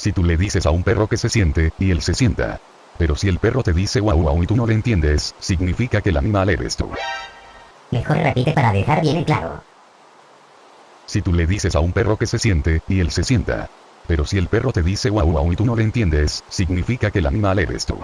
Si tú le dices a un perro que se siente, y él se sienta. Pero si el perro te dice guau guau y tú no le entiendes, significa que el animal eres tú. Mejor repite para dejar bien en claro. Si tú le dices a un perro que se siente, y él se sienta. Pero si el perro te dice guau guau y tú no le entiendes, significa que el animal eres tú.